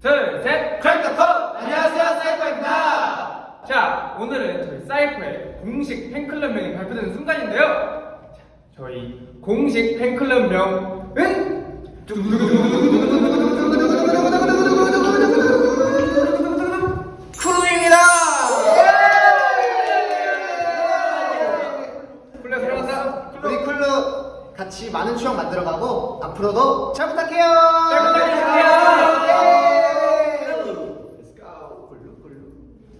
둘, 셋! 크래커! 안녕하세요, 사이코입니다. 자, 오늘은 저희 사이코의 공식 팬클럽 명이 발표되는 순간인데요. 자, 저희 공식 팬클럽 명은 쿠루입니다. 쿨러 들어간다. 우리 쿨루 같이 많은 추억 만들어가고 앞으로도 잘 부탁해요. 걸로